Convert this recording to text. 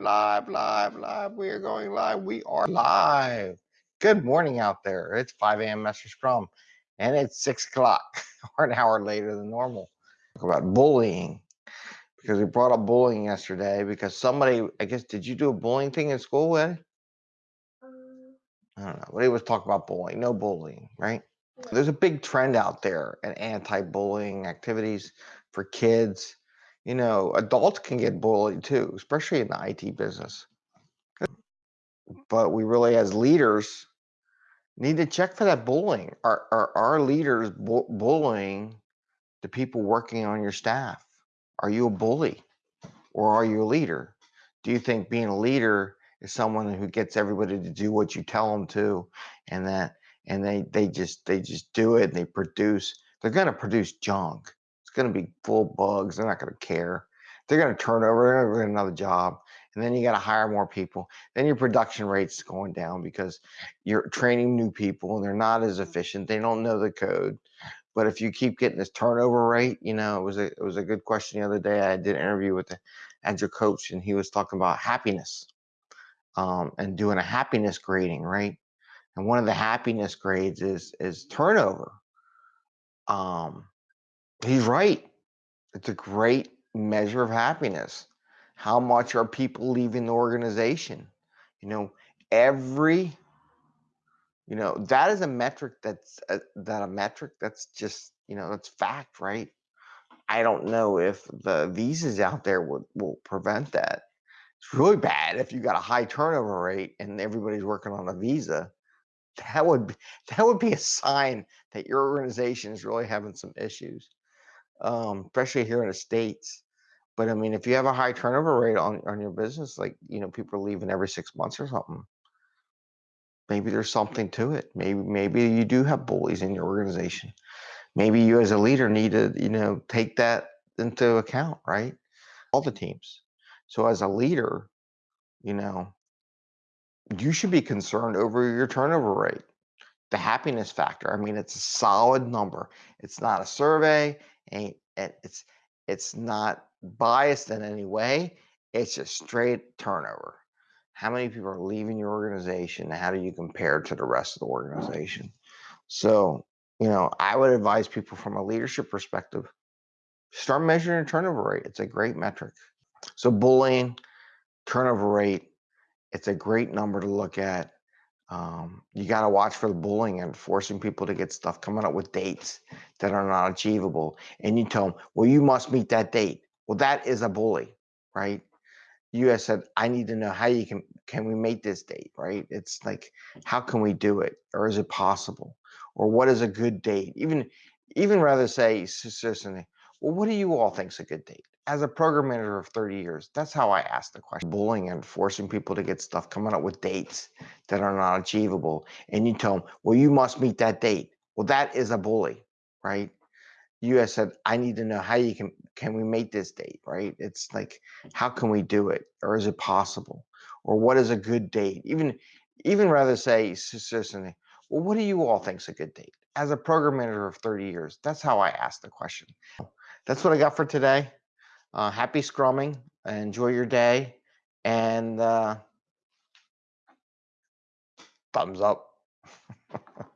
live, live, live. We are going live. We are live. Good morning out there. It's 5 a.m. Master Scrum, and it's 6 o'clock, or an hour later than normal. Talk about bullying because we brought up bullying yesterday because somebody, I guess, did you do a bullying thing in school? Um, I don't know. But he was talking about bullying. No bullying, right? There's a big trend out there in anti-bullying activities for kids. You know, adults can get bullied too, especially in the IT business. But we really, as leaders, need to check for that bullying. Are are our leaders bu- bullying the people working on your staff? Are you a bully, or are you a leader? Do you think being a leader is someone who gets everybody to do what you tell them to, and that and they they just they just do it and they produce? They're going to produce junk. It's going to be full of bugs. They're not going to care. They're going to turn over. They're going to get another job, and then you got to hire more people. Then your production rate's going down because you're training new people and they're not as efficient. They don't know the code. But if you keep getting this turnover rate, you know, it was a it was a good question the other day. I did an interview with the agile coach, and he was talking about happiness um, and doing a happiness grading, right? And one of the happiness grades is is turnover. Um, he's right. It's a great measure of happiness. How much are people leaving the organization? You know, every you know that is a metric that's a, that a metric that's just you know that's fact, right? I don't know if the visas out there would will prevent that. It's really bad if you got a high turnover rate and everybody's working on a visa. That would be, that would be a sign that your organization is really having some issues, um, especially here in the states. But I mean, if you have a high turnover rate on on your business, like you know, people are leaving every six months or something, maybe there's something to it. Maybe maybe you do have bullies in your organization. Maybe you as a leader need to you know take that into account, right? All the teams. So as a leader, you know, you should be concerned over your turnover rate, the happiness factor. I mean, it's a solid number. It's not a survey, it's it's not biased in any way. It's just straight turnover. How many people are leaving your organization? How do you compare to the rest of the organization? So, you know, I would advise people from a leadership perspective, start measuring your turnover rate. It's a great metric. So bullying, turnover rate, it's a great number to look at. Um, you got to watch for the bullying and forcing people to get stuff coming up with dates that are not achievable. And you tell them, well, you must meet that date. Well, that is a bully, right? You have said, I need to know how you can, can we make this date, right? It's like, how can we do it? Or is it possible? Or what is a good date? Even, even rather say, something, well, what do you all think's a good date? As a program manager of 30 years, that's how I ask the question. Bullying and forcing people to get stuff coming up with dates that are not achievable. And you tell them, well, you must meet that date. Well, that is a bully, right? You have said, I need to know how you can, can we make this date, right? It's like, how can we do it? Or is it possible? Or what is a good date? Even, even rather say, well, what do you all think's a good date? As a program manager of 30 years, that's how I ask the question. That's what I got for today. Uh, happy scrumming. Enjoy your day. And uh, thumbs up.